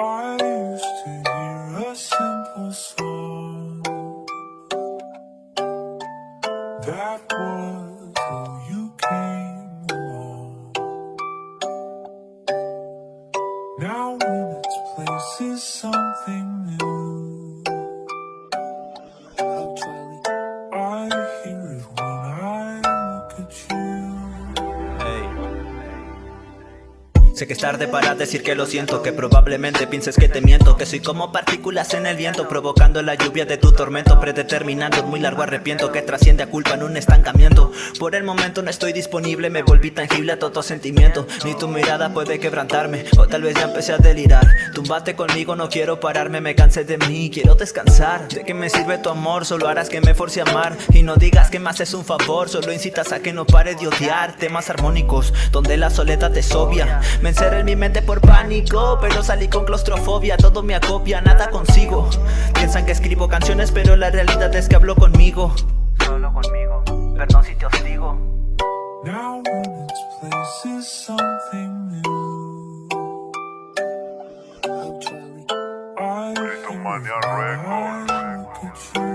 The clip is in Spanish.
I used to hear a simple song That was till you came along. Now in its place is something Sé que es tarde para decir que lo siento Que probablemente pienses que te miento Que soy como partículas en el viento Provocando la lluvia de tu tormento Predeterminando muy largo arrepiento Que trasciende a culpa en un estancamiento. Por el momento no estoy disponible Me volví tangible a todo sentimiento. Ni tu mirada puede quebrantarme O tal vez ya empecé a delirar. Tumbate conmigo, no quiero pararme Me cansé de mí, quiero descansar. ¿De qué me sirve tu amor? Solo harás que me force a amar. Y no digas que me haces un favor Solo incitas a que no pare de odiar Temas armónicos Donde la soledad es obvia. Me encerré en mi mente por pánico Pero salí con claustrofobia Todo me acopia, nada consigo. Piensan que escribo canciones Pero la realidad es que hablo conmigo. Solo conmigo Perdón si te hostigo. Now in